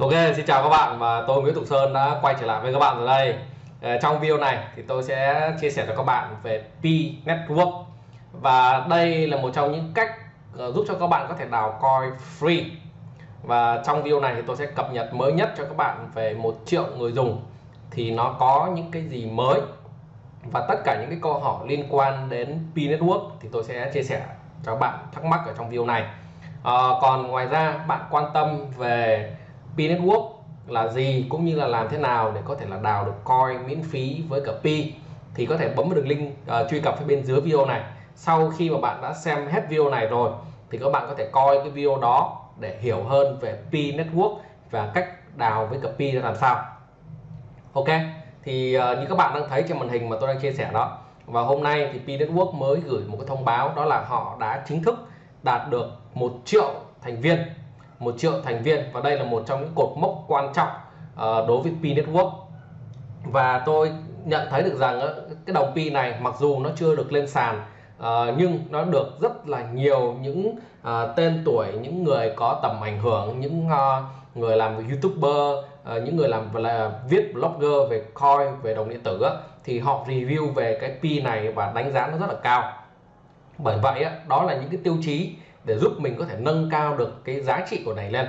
Ok, xin chào các bạn và tôi Nguyễn Tùng Sơn đã quay trở lại với các bạn ở đây. Ờ, trong video này thì tôi sẽ chia sẻ cho các bạn về P Network và đây là một trong những cách ờ, giúp cho các bạn có thể đào coin free. Và trong video này thì tôi sẽ cập nhật mới nhất cho các bạn về một triệu người dùng thì nó có những cái gì mới và tất cả những cái câu hỏi liên quan đến P Network thì tôi sẽ chia sẻ cho các bạn thắc mắc ở trong video này. À, còn ngoài ra bạn quan tâm về P Network là gì cũng như là làm thế nào để có thể là đào được coin miễn phí với cả Pi thì có thể bấm vào đường link uh, truy cập phía bên dưới video này. Sau khi mà bạn đã xem hết video này rồi thì các bạn có thể coi cái video đó để hiểu hơn về Pi Network và cách đào với cả Pi ra làm sao. Ok thì uh, như các bạn đang thấy trên màn hình mà tôi đang chia sẻ đó và hôm nay thì Pi Network mới gửi một cái thông báo đó là họ đã chính thức đạt được một triệu thành viên một triệu thành viên và đây là một trong những cột mốc quan trọng uh, đối với Pi Network. Và tôi nhận thấy được rằng uh, cái đồng Pi này mặc dù nó chưa được lên sàn uh, nhưng nó được rất là nhiều những uh, tên tuổi những người có tầm ảnh hưởng những uh, người làm youtuber uh, những người làm là viết blogger về coin về đồng điện tử uh, thì họ review về cái Pi này và đánh giá nó rất là cao. Bởi vậy uh, đó là những cái tiêu chí để giúp mình có thể nâng cao được cái giá trị của này lên.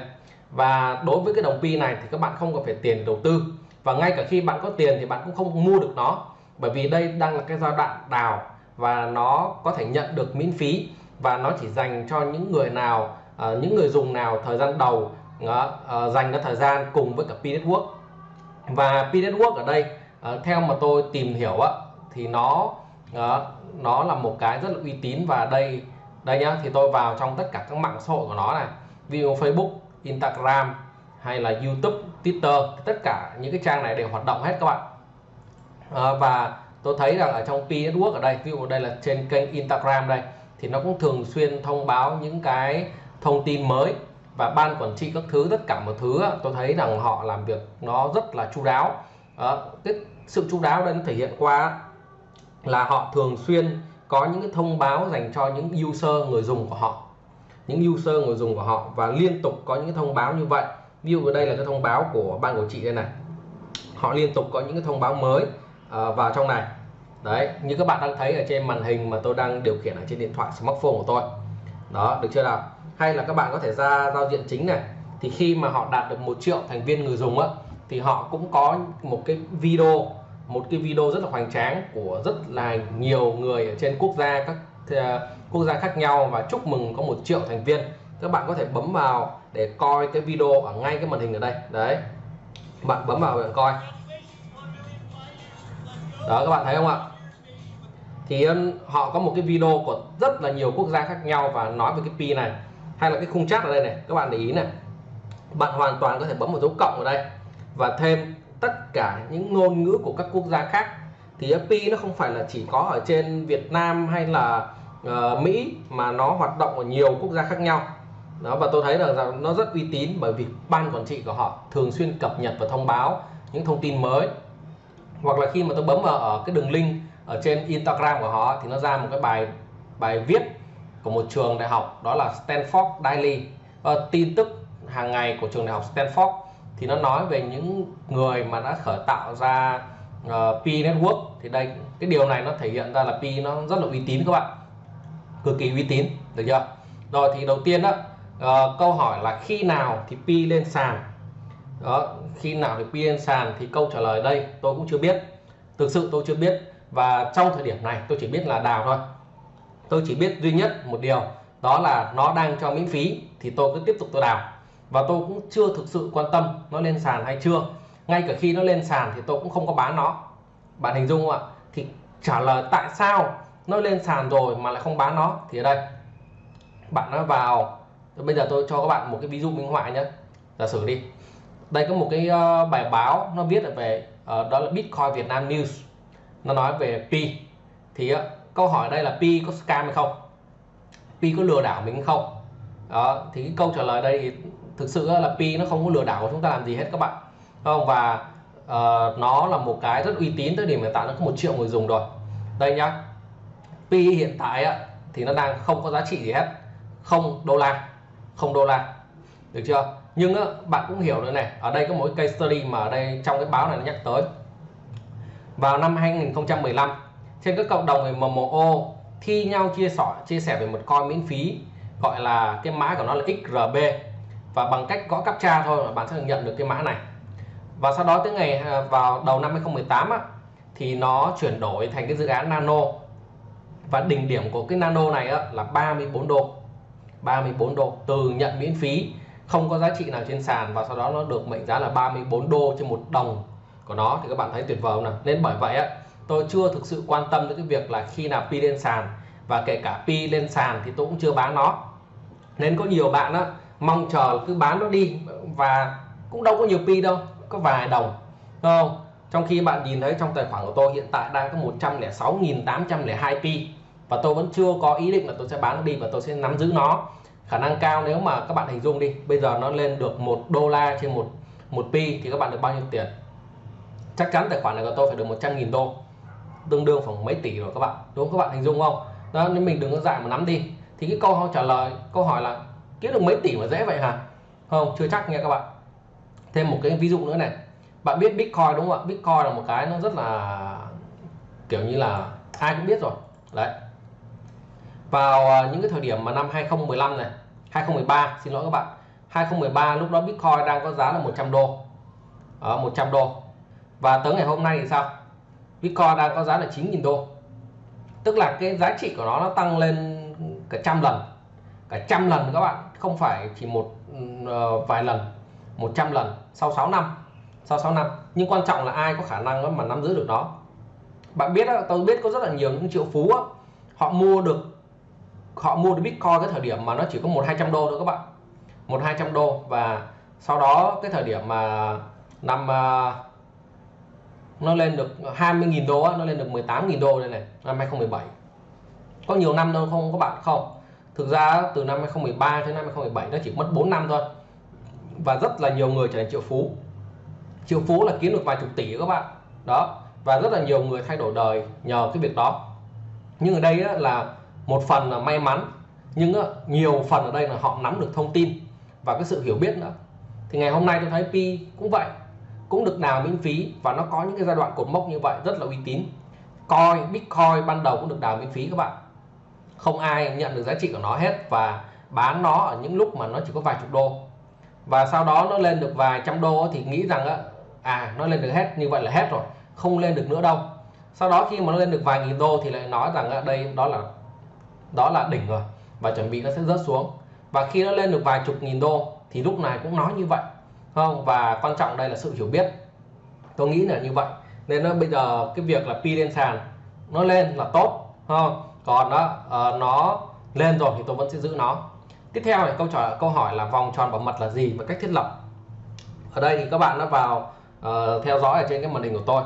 Và đối với cái đồng pi này thì các bạn không cần phải tiền đầu tư. Và ngay cả khi bạn có tiền thì bạn cũng không mua được nó. Bởi vì đây đang là cái giai đoạn đào và nó có thể nhận được miễn phí. Và nó chỉ dành cho những người nào uh, những người dùng nào thời gian đầu uh, uh, dành cái thời gian cùng với cả P Network. Và P Network ở đây uh, theo mà tôi tìm hiểu á thì nó uh, nó là một cái rất là uy tín. Và đây đây nhá thì tôi vào trong tất cả các mạng xã hội của nó này. Video Facebook Instagram hay là YouTube Twitter tất cả những cái trang này đều hoạt động hết các bạn. À, và tôi thấy rằng ở trong P Network ở đây ví dụ đây là trên kênh Instagram đây thì nó cũng thường xuyên thông báo những cái thông tin mới và ban quản trị các thứ tất cả mọi thứ tôi thấy rằng họ làm việc nó rất là chu đáo. À, cái sự chu đáo đây nó thể hiện qua là họ thường xuyên có những cái thông báo dành cho những user người dùng của họ. Những user người dùng của họ và liên tục có những cái thông báo như vậy. Ví dụ ở đây là cái thông báo của ban của chị đây này. Họ liên tục có những cái thông báo mới uh, vào trong này. Đấy như các bạn đang thấy ở trên màn hình mà tôi đang điều khiển ở trên điện thoại smartphone của tôi. Đó được chưa nào? Hay là các bạn có thể ra giao diện chính này. Thì khi mà họ đạt được một triệu thành viên người dùng á thì họ cũng có một cái video một cái video rất là hoành tráng của rất là nhiều người ở trên quốc gia các uh, quốc gia khác nhau và chúc mừng có một triệu thành viên. Các bạn có thể bấm vào để coi cái video ở ngay cái màn hình ở đây. Đấy. Bạn bấm vào để coi. Đó các bạn thấy không ạ? Thì ờ, họ có một cái video của rất là nhiều quốc gia khác nhau và nói về cái pi này. Hay là cái khung chat ở đây này. Các bạn để ý này. Bạn hoàn toàn có thể bấm một dấu cộng ở đây. Và thêm tất cả những ngôn ngữ của các quốc gia khác thì FP nó không phải là chỉ có ở trên Việt Nam hay là uh, Mỹ mà nó hoạt động ở nhiều quốc gia khác nhau. Đó và tôi thấy là nó rất uy tín bởi vì ban quản trị của họ thường xuyên cập nhật và thông báo những thông tin mới. Hoặc là khi mà tôi bấm vào ở cái đường link ở trên Instagram của họ thì nó ra một cái bài bài viết của một trường đại học đó là Stanford Daily. Uh, tin tức hàng ngày của trường đại học Stanford thì nó nói về những người mà đã khởi tạo ra uh, P Network. Thì đây cái điều này nó thể hiện ra là P nó rất là uy tín các bạn. Cực kỳ uy tín được chưa? Rồi thì đầu tiên đó uh, ờ, câu hỏi là khi nào thì P lên sàn? Đó khi nào thì P lên sàn? Thì câu trả lời đây tôi cũng chưa biết. Thực sự tôi chưa biết. Và trong thời điểm này tôi chỉ biết là đào thôi. Tôi chỉ biết duy nhất một điều đó là nó đang cho miễn phí thì tôi cứ tiếp tục tôi đào và tôi cũng chưa thực sự quan tâm nó lên sàn hay chưa. Ngay cả khi nó lên sàn thì tôi cũng không có bán nó. Bạn hình dung không ạ? Thì trả lời tại sao nó lên sàn rồi mà lại không bán nó? Thì ở đây, bạn nó vào. Bây giờ tôi cho các bạn một cái ví dụ minh họa nhé. Giả sử đi. Đây có một cái ờ, bài báo nó viết về ờ, đó là Bitcoin Việt Nam News. Nó nói về Pi. Thì ờ, câu hỏi đây là Pi có scam hay không? Pi có lừa đảo mình không? Đó, thì cái câu trả lời đây thì thực sự là Pi nó không có lừa đảo của chúng ta làm gì hết các bạn. Không? Và uh, nó là một cái rất uy tín tới điểm hiện tại nó có một triệu người dùng rồi. Đây nhá. Pi hiện tại á, thì nó đang không có giá trị gì hết. Không đô la. Không đô la. Được chưa? Nhưng á, bạn cũng hiểu nữa này. Ở đây có một case study mà ở đây trong cái báo này nó nhắc tới. Vào năm 2015 trên các cộng đồng về MMO thi nhau chia sẻ chia sẻ về một coin miễn phí gọi là cái mã của nó là XRB và bằng cách gõ captcha thôi là bạn sẽ nhận được cái mã này. Và sau đó tới ngày à, vào đầu năm 2018 á, thì nó chuyển đổi thành cái dự án nano. Và đỉnh điểm của cái nano này á, là 34 đô 34 đô từ nhận miễn phí không có giá trị nào trên sàn và sau đó nó được mệnh giá là 34 đô trên một đồng của nó. Thì các bạn thấy tuyệt vời không nào? Nên bởi vậy á tôi chưa thực sự quan tâm đến cái việc là khi nào pi lên sàn. Và kể cả pi lên sàn thì tôi cũng chưa bán nó. Nên có nhiều bạn á mong chờ cứ bán nó đi. Và cũng đâu có nhiều pi đâu, có vài đồng. Không? Trong khi bạn nhìn thấy trong tài khoản của tôi hiện tại đang có 106.802 pi. Và tôi vẫn chưa có ý định là tôi sẽ bán nó đi và tôi sẽ nắm giữ nó. Khả năng cao nếu mà các bạn hình dung đi, bây giờ nó lên được một đô la trên một một pi thì các bạn được bao nhiêu tiền? Chắc chắn tài khoản này của tôi phải được 100.000 đô. Tương đương khoảng mấy tỷ rồi các bạn. Đúng không? Các bạn hình dung không? Đó nên mình đừng có dại mà nắm đi. Thì cái câu trả lời, câu hỏi là kiếm được mấy tỷ mà dễ vậy hả? Không, chưa chắc nha các bạn. Thêm một cái ví dụ nữa này. Bạn biết bitcoin đúng không ạ? Bitcoin là một cái nó rất là kiểu như là ai cũng biết rồi. Đấy. Vào à, những cái thời điểm mà năm 2015 này 2013 xin lỗi các bạn. 2013 lúc đó bitcoin đang có giá là 100 đô. Ở 100 đô. Và tới ngày hôm nay thì sao? Bitcoin đang có giá là 9.000 đô. Tức là cái giá trị của nó nó tăng lên cả trăm lần. Cả trăm lần các bạn không phải chỉ một ừ, ờ, vài lần 100 lần sau 6 năm sau 6 năm. Nhưng quan trọng là ai có khả năng mà nắm giữ được nó bạn biết tôi biết có rất là nhiều những triệu phú họ mua được họ mua được bitcoin cái thời điểm mà nó chỉ có một hai trăm đô thôi các bạn. Một hai trăm đô và sau đó cái thời điểm mà năm uh, nó lên được 20.000 đô nó lên được 18.000 đô đây này năm 2017 có nhiều năm đâu không các bạn không? Thực ra từ năm 2013 đến năm 2017 nó chỉ mất 4 năm thôi. Và rất là nhiều người trở thành triệu phú. Triệu phú là kiếm được vài chục tỷ các bạn. Đó, và rất là nhiều người thay đổi đời nhờ cái việc đó. Nhưng ở đây là một phần là may mắn, nhưng nhiều phần ở đây là họ nắm được thông tin và cái sự hiểu biết nữa. Thì ngày hôm nay tôi thấy pi cũng vậy, cũng được đào miễn phí và nó có những cái giai đoạn cột mốc như vậy, rất là uy tín. Coin, bitcoin ban đầu cũng được đào miễn phí các bạn không ai nhận được giá trị của nó hết và bán nó ở những lúc mà nó chỉ có vài chục đô. Và sau đó nó lên được vài trăm đô thì nghĩ rằng à nó lên được hết, như vậy là hết rồi, không lên được nữa đâu. Sau đó khi mà nó lên được vài nghìn đô thì lại nói rằng đây, đó là đó là đỉnh rồi và chuẩn bị nó sẽ rớt xuống. Và khi nó lên được vài chục nghìn đô thì lúc này cũng nói như vậy không? Và quan trọng đây là sự hiểu biết. Tôi nghĩ là như vậy. Nên nó bây giờ cái việc là pi lên sàn nó lên là tốt không? Còn đó uh, nó lên rồi thì tôi vẫn sẽ giữ nó. Tiếp theo này câu trả câu hỏi là vòng tròn bảo mật là gì và cách thiết lập. Ở đây thì các bạn đã vào uh, theo dõi ở trên cái màn hình của tôi.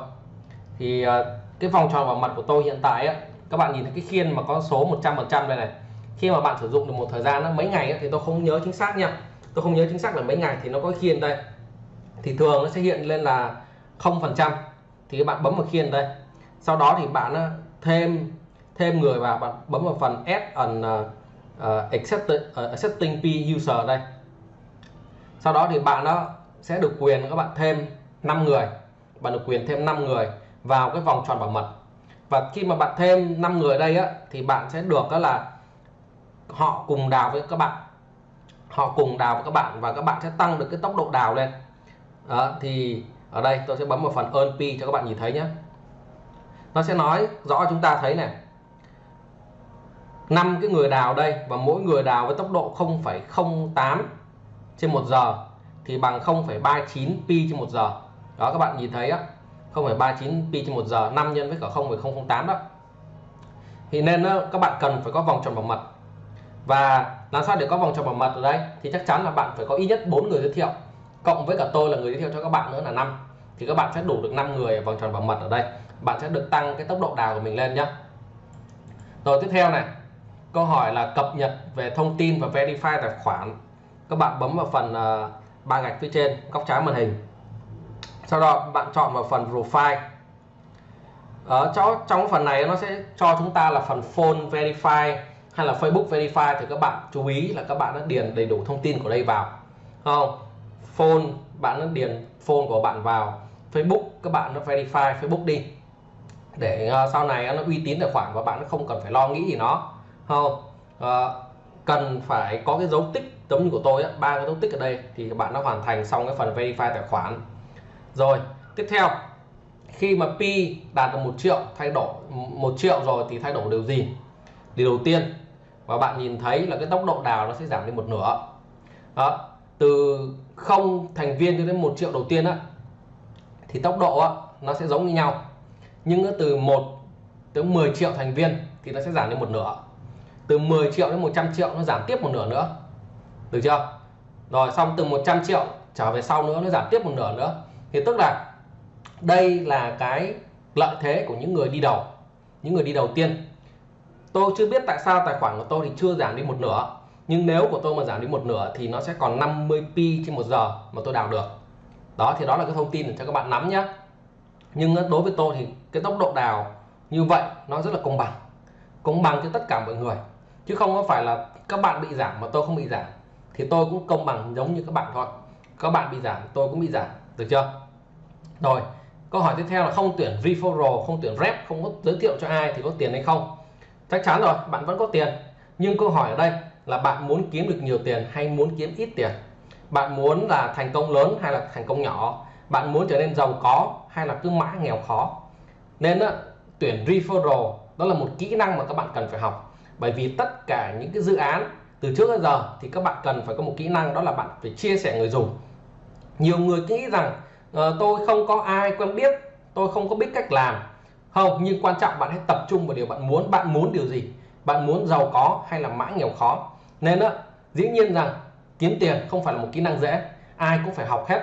Thì uh, cái vòng tròn bảo mật của tôi hiện tại á, các bạn nhìn thấy cái khiên mà có số 100% đây này. Khi mà bạn sử dụng được một thời gian mấy ngày thì tôi không nhớ chính xác nha. Tôi không nhớ chính xác là mấy ngày thì nó có khiên đây. Thì thường nó sẽ hiện lên là không phần trăm. Thì các bạn bấm vào khiên đây. Sau đó thì bạn thêm thêm người vào bạn bấm vào phần add an uh, ờ, uh, ờ, accepting, uh, ờ, accepting P user đây. Sau đó thì bạn nó sẽ được quyền các bạn thêm 5 người. Bạn được quyền thêm 5 người vào cái vòng tròn bảo mật. Và khi mà bạn thêm 5 người đây á thì bạn sẽ được đó là họ cùng đào với các bạn. Họ cùng đào với các bạn và các bạn sẽ tăng được cái tốc độ đào lên. Đó, thì ở đây tôi sẽ bấm vào phần earn P cho các bạn nhìn thấy nhé. Nó sẽ nói rõ chúng ta thấy này năm cái người đào đây và mỗi người đào với tốc độ 0,08 trên một giờ thì bằng 0,39 pi trên một giờ. Đó các bạn nhìn thấy á 0,39 pi trên một giờ 5 nhân với cả 0,008 đó. Thì nên ờ, các bạn cần phải có vòng tròn bảo mật. Và làm sao để có vòng tròn bảo mật ở đây? Thì chắc chắn là bạn phải có ít nhất 4 người giới thiệu cộng với cả tôi là người giới thiệu cho các bạn nữa là năm. Thì các bạn sẽ đủ được 5 người vòng tròn bảo mật ở đây. Bạn sẽ được tăng cái tốc độ đào của mình lên nhé rồi tiếp theo này câu hỏi là cập nhật về thông tin và verify tài khoản. Các bạn bấm vào phần uh, ba gạch phía trên góc trái màn hình. Sau đó bạn chọn vào phần profile. Ờ, Ở trong, trong phần này nó sẽ cho chúng ta là phần phone verify hay là Facebook verify thì các bạn chú ý là các bạn đã điền đầy đủ thông tin của đây vào. Không? Phone bạn đã điền phone của bạn vào. Facebook các bạn nó verify Facebook đi. Để uh, sau này nó uy tín tài khoản và bạn không cần phải lo nghĩ gì nó không. À, cần phải có cái dấu tích giống như của tôi ba cái dấu tích ở đây thì các bạn đã hoàn thành xong cái phần verify tài khoản. Rồi tiếp theo khi mà pi đạt được một triệu thay đổi một triệu rồi thì thay đổi điều gì? Điều đầu tiên và bạn nhìn thấy là cái tốc độ đào nó sẽ giảm đi một nửa. Đó từ không thành viên cho đến một triệu đầu tiên á thì tốc độ á, nó sẽ giống như nhau. Nhưng từ 1 tới 10 triệu thành viên thì nó sẽ giảm đi một nửa từ 10 triệu đến 100 triệu nó giảm tiếp một nửa nữa. Được chưa? Rồi, xong từ 100 triệu trở về sau nữa nó giảm tiếp một nửa nữa. Thì tức là đây là cái lợi thế của những người đi đầu, những người đi đầu tiên. Tôi chưa biết tại sao tài khoản của tôi thì chưa giảm đi một nửa, nhưng nếu của tôi mà giảm đi một nửa thì nó sẽ còn 50 pi trên một giờ mà tôi đào được. Đó, thì đó là cái thông tin để cho các bạn nắm nhé nhưng đối với tôi thì cái tốc độ đào như vậy nó rất là công bằng công bằng cho tất cả mọi người chứ không có phải là các bạn bị giảm mà tôi không bị giảm. Thì tôi cũng công bằng giống như các bạn thôi. Các bạn bị giảm tôi cũng bị giảm. Được chưa? Rồi câu hỏi tiếp theo là không tuyển referral không tuyển rep không có giới thiệu cho ai thì có tiền hay không? Chắc chắn rồi bạn vẫn có tiền. Nhưng câu hỏi ở đây là bạn muốn kiếm được nhiều tiền hay muốn kiếm ít tiền? Bạn muốn là thành công lớn hay là thành công nhỏ? Bạn muốn trở nên giàu có hay là cứ mãi nghèo khó? Nên đó, tuyển referral đó là một kỹ năng mà các bạn cần phải học bởi vì tất cả những cái dự án từ trước đến giờ thì các bạn cần phải có một kỹ năng đó là bạn phải chia sẻ người dùng. Nhiều người nghĩ rằng uh, tôi không có ai quen biết tôi không có biết cách làm. Không nhưng quan trọng bạn hãy tập trung vào điều bạn muốn. Bạn muốn điều gì? Bạn muốn giàu có hay là mãi nghèo khó? Nên đó dĩ nhiên rằng kiếm tiền không phải là một kỹ năng dễ. Ai cũng phải học hết.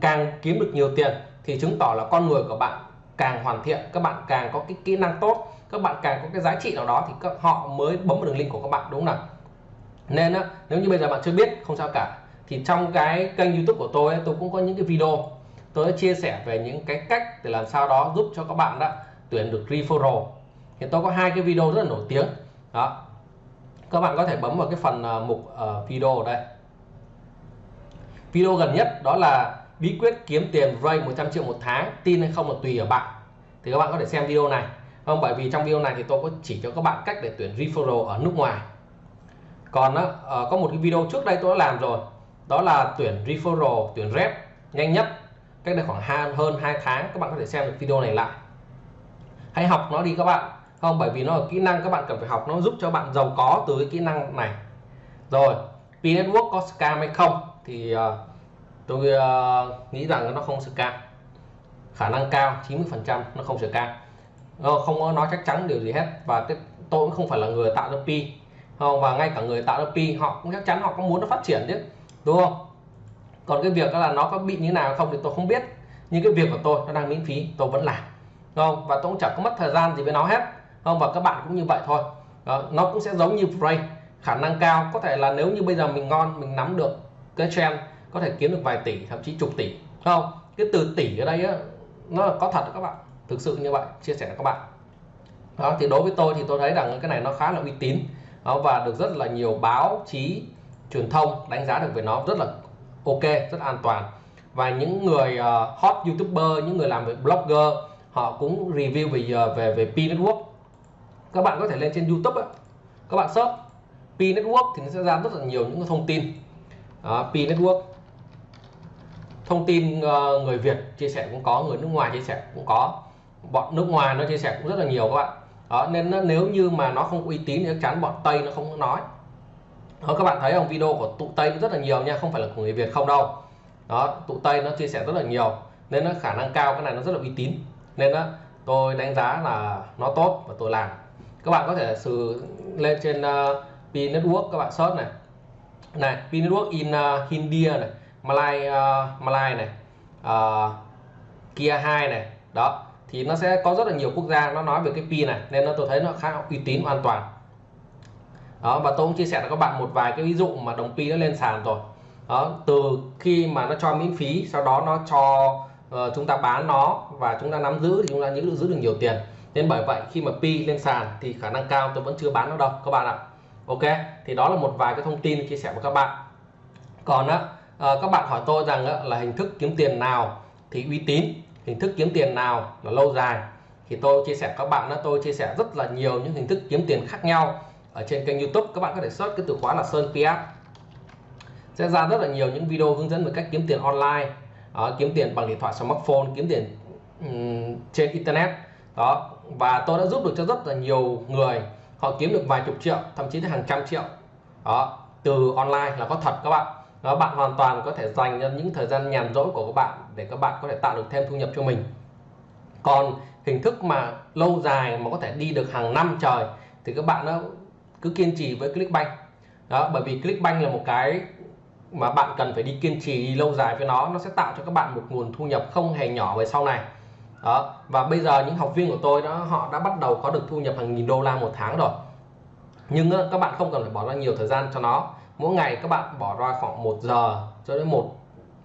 Càng kiếm được nhiều tiền thì chứng tỏ là con người của bạn càng hoàn thiện các bạn càng có cái kỹ năng tốt các bạn càng có cái giá trị nào đó thì các họ mới bấm vào đường link của các bạn đúng không nào? Nên á nếu như bây giờ bạn chưa biết không sao cả. Thì trong cái kênh youtube của tôi tôi cũng có những cái video tôi chia sẻ về những cái cách để làm sao đó giúp cho các bạn đó tuyển được referral. Thì tôi có hai cái video rất là nổi tiếng. Đó. Các bạn có thể bấm vào cái phần uh, mục uh, video ở đây. Video gần nhất đó là bí quyết kiếm tiền ray 100 triệu một tháng tin hay không là tùy ở bạn. Thì các bạn có thể xem video này không bởi vì trong video này thì tôi có chỉ cho các bạn cách để tuyển referral ở nước ngoài. Còn đó, ờ, có một cái video trước đây tôi đã làm rồi. Đó là tuyển referral tuyển rep nhanh nhất cách đây khoảng hơn 2 tháng các bạn có thể xem được video này lại. Hãy học nó đi các bạn. Không bởi vì nó là kỹ năng các bạn cần phải học. Nó giúp cho bạn giàu có từ cái kỹ năng này. Rồi P network có scam hay không? Thì uh, tôi uh, nghĩ rằng nó không scam. Khả năng cao 90 phần trăm nó không scam. Ờ, không có nói chắc chắn điều gì hết. Và tôi cũng không phải là người tạo ra pi. Không và ngay cả người tạo ra pi họ cũng chắc chắn họ cũng muốn nó phát triển chứ. Đúng không? Còn cái việc đó là nó có bị như nào không thì tôi không biết. Nhưng cái việc của tôi nó đang miễn phí tôi vẫn làm. Không? Và tôi cũng chẳng có mất thời gian gì với nó hết. Không? Và các bạn cũng như vậy thôi. Đó, nó cũng sẽ giống như Frey khả năng cao có thể là nếu như bây giờ mình ngon mình nắm được cái trend có thể kiếm được vài tỷ thậm chí chục tỷ. Không? Cái từ tỷ ở đây á, nó là có thật các bạn thực sự như vậy chia sẻ với các bạn. Đó thì đối với tôi thì tôi thấy rằng cái này nó khá là uy tín. Đó, và được rất là nhiều báo chí truyền thông đánh giá được về nó rất là ok rất an toàn. Và những người uh, hot youtuber những người làm về blogger họ cũng review về ờ, về về P network. Các bạn có thể lên trên YouTube ấy, các bạn search P network thì nó sẽ ra rất là nhiều những thông tin. Uh, P network. Thông tin uh, người Việt chia sẻ cũng có người nước ngoài chia sẻ cũng có bọn nước ngoài nó chia sẻ cũng rất là nhiều các bạn. Đó nên nó, nếu như mà nó không uy tín thì chắc chắn bọn Tây nó không nói. Đó các bạn thấy không? Video của tụ Tây rất là nhiều nha không phải là của người Việt không đâu. Đó tụ Tây nó chia sẻ rất là nhiều nên nó khả năng cao cái này nó rất là uy tín. Nên đó tôi đánh giá là nó tốt và tôi làm. Các bạn có thể sử lên trên ờ, uh, P Network các bạn search này. Này P Network in ờ, uh, India này Malay uh, Malay này uh, Kia 2 này. Đó thì nó sẽ có rất là nhiều quốc gia nó nói về cái pi này nên nó tôi thấy nó khá uy tín an toàn. Đó và tôi cũng chia sẻ với các bạn một vài cái ví dụ mà đồng pi nó lên sàn rồi. Đó từ khi mà nó cho miễn phí sau đó nó cho uh, chúng ta bán nó và chúng ta nắm giữ thì chúng ta giữ, giữ được nhiều tiền. Nên bởi vậy khi mà pi lên sàn thì khả năng cao tôi vẫn chưa bán nó đâu các bạn ạ. Ok thì đó là một vài cái thông tin chia sẻ với các bạn. Còn á uh, các bạn hỏi tôi rằng là hình thức kiếm tiền nào thì uy tín? Hình thức kiếm tiền nào là lâu dài. Thì tôi chia sẻ các bạn đó tôi chia sẻ rất là nhiều những hình thức kiếm tiền khác nhau ở trên kênh YouTube. Các bạn có thể search cái từ khóa là Sơn PS sẽ ra rất là nhiều những video hướng dẫn về cách kiếm tiền online. Đó, kiếm tiền bằng điện thoại smartphone kiếm tiền um, trên internet. Đó và tôi đã giúp được cho rất là nhiều người. Họ kiếm được vài chục triệu thậm chí là hàng trăm triệu. Đó từ online là có thật các bạn đó, bạn hoàn toàn có thể dành những thời gian nhàn rỗi của các bạn để các bạn có thể tạo được thêm thu nhập cho mình. Còn hình thức mà lâu dài mà có thể đi được hàng năm trời thì các bạn nó cứ kiên trì với Clickbank. Đó, bởi vì Clickbank là một cái mà bạn cần phải đi kiên trì lâu dài với nó nó sẽ tạo cho các bạn một nguồn thu nhập không hề nhỏ về sau này. Đó, và bây giờ những học viên của tôi đó, họ đã bắt đầu có được thu nhập hàng nghìn đô la một tháng rồi. Nhưng các bạn không cần phải bỏ ra nhiều thời gian cho nó mỗi ngày các bạn bỏ ra khoảng 1 giờ cho đến một,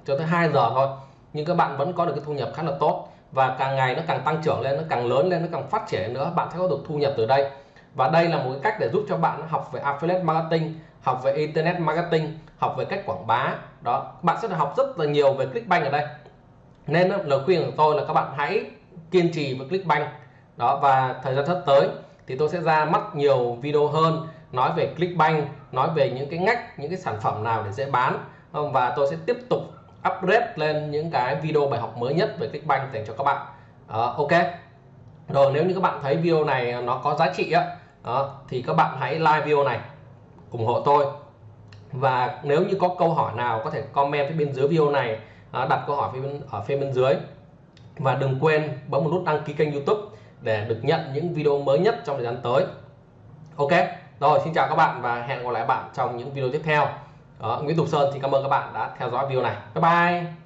cho tới 2 giờ thôi. Nhưng các bạn vẫn có được cái thu nhập khá là tốt và càng ngày nó càng tăng trưởng lên, nó càng lớn lên, nó càng phát triển nữa, bạn sẽ có được thu nhập từ đây. Và đây là một cái cách để giúp cho bạn học về affiliate marketing, học về internet marketing, học về cách quảng bá. Đó, bạn sẽ được học rất là nhiều về clickbank ở đây. Nên lời khuyên của tôi là các bạn hãy kiên trì với clickbank. Đó, và thời gian sắp tới thì tôi sẽ ra mắt nhiều video hơn nói về clickbank nói về những cái ngách những cái sản phẩm nào để dễ bán. Và tôi sẽ tiếp tục upgrade lên những cái video bài học mới nhất về clickbank dành cho các bạn. À, ok. Rồi nếu như các bạn thấy video này ờ, nó có giá trị á đó, thì các bạn hãy like video này ủng hộ tôi. Và nếu như có câu hỏi nào có thể comment phía bên dưới video này đặt câu hỏi phía bên, ở phía bên dưới. Và đừng quên bấm một nút đăng ký kênh YouTube để được nhận những video mới nhất trong thời gian tới. Ok rồi xin chào các bạn và hẹn gặp lại bạn trong những video tiếp theo. Đó, Nguyễn Tục Sơn thì cảm ơn các bạn đã theo dõi video này. Bye bye.